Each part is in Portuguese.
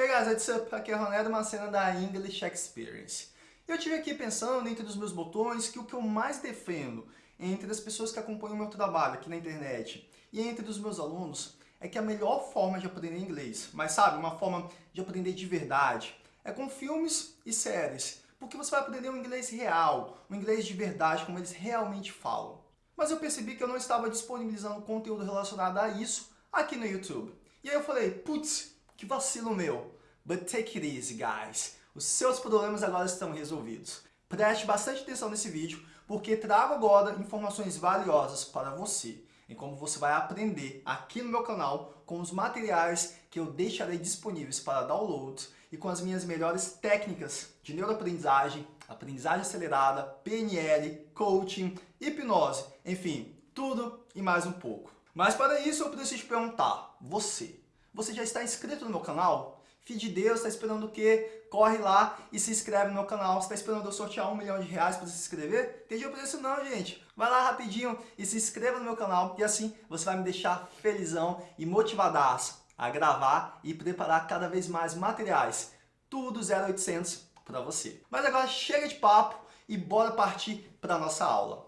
Hey guys, what's up? Aqui é Ronaldo, uma cena da English Experience. Eu tive aqui pensando entre os meus botões que o que eu mais defendo entre as pessoas que acompanham o meu trabalho aqui na internet e entre os meus alunos é que a melhor forma de aprender inglês, mas sabe, uma forma de aprender de verdade, é com filmes e séries, porque você vai aprender um inglês real, um inglês de verdade, como eles realmente falam. Mas eu percebi que eu não estava disponibilizando conteúdo relacionado a isso aqui no YouTube. E aí eu falei, putz, que vacilo meu. But take it easy, guys. Os seus problemas agora estão resolvidos. Preste bastante atenção nesse vídeo, porque trago agora informações valiosas para você em como você vai aprender aqui no meu canal com os materiais que eu deixarei disponíveis para download e com as minhas melhores técnicas de neuroaprendizagem, aprendizagem acelerada, PNL, coaching, hipnose, enfim, tudo e mais um pouco. Mas para isso eu preciso te perguntar, você, você já está inscrito no meu canal? Filho de Deus, está esperando o quê? Corre lá e se inscreve no meu canal. Você está esperando eu sortear um milhão de reais para se inscrever? Tem dinheiro para isso não, gente. Vai lá rapidinho e se inscreva no meu canal e assim você vai me deixar felizão e motivadaço a gravar e preparar cada vez mais materiais. Tudo 0800 para você. Mas agora chega de papo e bora partir para nossa aula.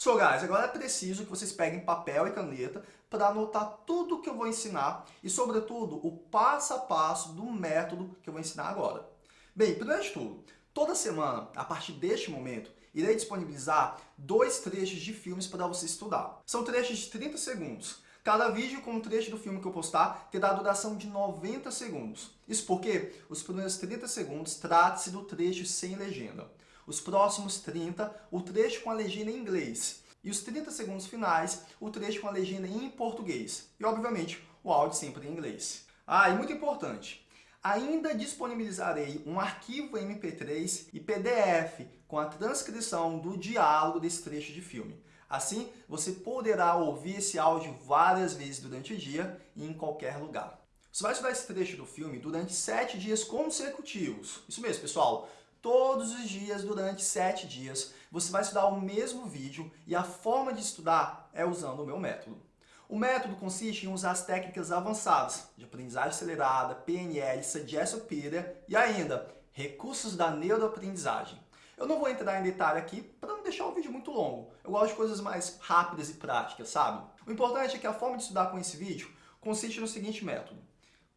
So guys, agora é preciso que vocês peguem papel e caneta para anotar tudo que eu vou ensinar e, sobretudo, o passo a passo do método que eu vou ensinar agora. Bem, primeiro de tudo, toda semana, a partir deste momento, irei disponibilizar dois trechos de filmes para você estudar. São trechos de 30 segundos. Cada vídeo com um trecho do filme que eu postar terá duração de 90 segundos. Isso porque os primeiros 30 segundos trata-se do trecho sem legenda os próximos 30, o trecho com a legenda em inglês, e os 30 segundos finais, o trecho com a legenda em português. E, obviamente, o áudio sempre em inglês. Ah, e muito importante, ainda disponibilizarei um arquivo MP3 e PDF com a transcrição do diálogo desse trecho de filme. Assim, você poderá ouvir esse áudio várias vezes durante o dia e em qualquer lugar. Você vai estudar esse trecho do filme durante sete dias consecutivos. Isso mesmo, pessoal todos os dias durante sete dias. Você vai estudar o mesmo vídeo e a forma de estudar é usando o meu método. O método consiste em usar as técnicas avançadas de aprendizagem acelerada, PNL, Suggestopedia e ainda recursos da neuroaprendizagem. Eu não vou entrar em detalhe aqui para não deixar o vídeo muito longo. Eu gosto de coisas mais rápidas e práticas, sabe? O importante é que a forma de estudar com esse vídeo consiste no seguinte método.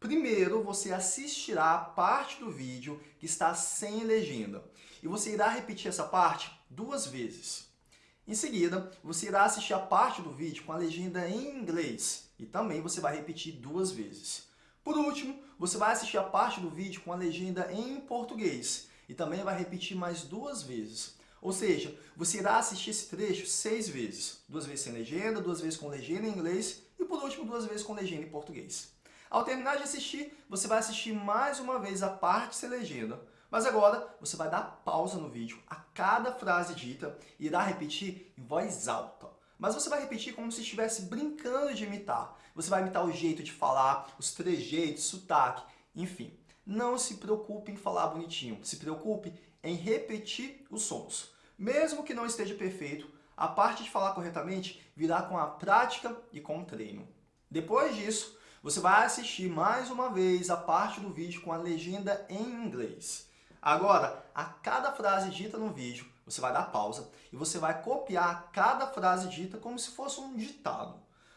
Primeiro, você assistirá a parte do vídeo que está sem legenda. E você irá repetir essa parte duas vezes. Em seguida, você irá assistir a parte do vídeo com a legenda em inglês. E também você vai repetir duas vezes. Por último, você vai assistir a parte do vídeo com a legenda em português. E também vai repetir mais duas vezes. Ou seja, você irá assistir esse trecho seis vezes. Duas vezes sem legenda, duas vezes com legenda em inglês e, por último, duas vezes com legenda em português. Ao terminar de assistir, você vai assistir mais uma vez a parte sem legenda. Mas agora você vai dar pausa no vídeo a cada frase dita e irá repetir em voz alta. Mas você vai repetir como se estivesse brincando de imitar. Você vai imitar o jeito de falar, os trejeitos, sotaque, enfim. Não se preocupe em falar bonitinho, se preocupe em repetir os sons. Mesmo que não esteja perfeito, a parte de falar corretamente virá com a prática e com o treino. Depois disso, você vai assistir mais uma vez a parte do vídeo com a legenda em inglês. Agora, a cada frase dita no vídeo, você vai dar pausa e você vai copiar cada frase dita como se fosse um ditado.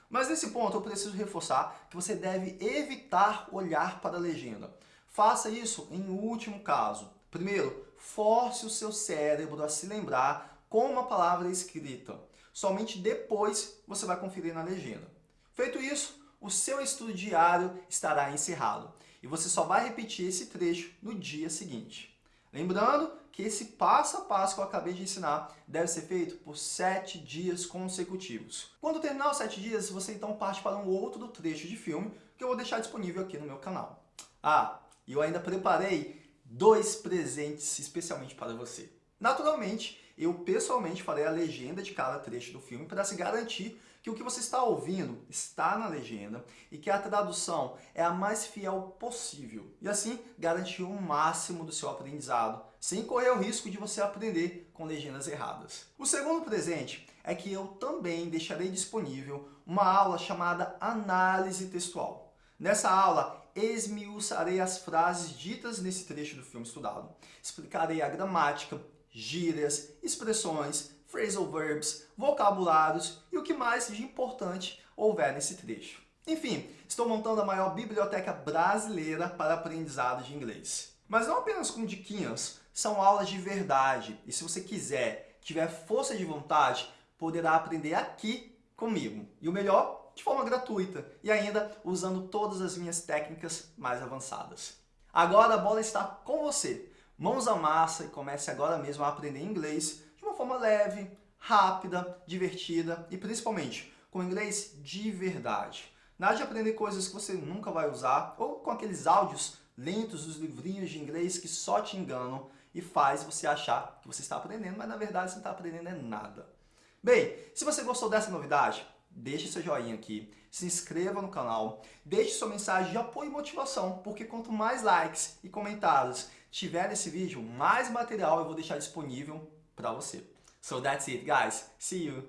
Mas nesse ponto eu preciso reforçar que você deve evitar olhar para a legenda. Faça isso em último caso. Primeiro, force o seu cérebro a se lembrar como a palavra escrita. Somente depois você vai conferir na legenda. O seu estudo diário estará encerrado e você só vai repetir esse trecho no dia seguinte. Lembrando que esse passo a passo que eu acabei de ensinar deve ser feito por sete dias consecutivos. Quando terminar os sete dias, você então parte para um outro trecho de filme que eu vou deixar disponível aqui no meu canal. Ah, e eu ainda preparei dois presentes especialmente para você. Naturalmente, eu pessoalmente farei a legenda de cada trecho do filme para se garantir que o que você está ouvindo está na legenda e que a tradução é a mais fiel possível. E assim, garantir o máximo do seu aprendizado, sem correr o risco de você aprender com legendas erradas. O segundo presente é que eu também deixarei disponível uma aula chamada Análise Textual. Nessa aula, esmiuçarei as frases ditas nesse trecho do filme estudado. Explicarei a gramática, gírias, expressões, phrasal verbs, vocabulários e o que mais de importante houver nesse trecho. Enfim, estou montando a maior biblioteca brasileira para aprendizado de inglês. Mas não apenas com diquinhas, são aulas de verdade. E se você quiser, tiver força de vontade, poderá aprender aqui comigo. E o melhor, de forma gratuita e ainda usando todas as minhas técnicas mais avançadas. Agora a bola está com você. Mãos à massa e comece agora mesmo a aprender inglês forma leve, rápida, divertida e principalmente com inglês de verdade. Nada de aprender coisas que você nunca vai usar ou com aqueles áudios lentos dos livrinhos de inglês que só te enganam e faz você achar que você está aprendendo, mas na verdade você não está aprendendo é nada. Bem, se você gostou dessa novidade, deixe seu joinha aqui, se inscreva no canal, deixe sua mensagem de apoio e motivação, porque quanto mais likes e comentários tiver nesse vídeo, mais material eu vou deixar disponível para você. So that's it, guys. See you!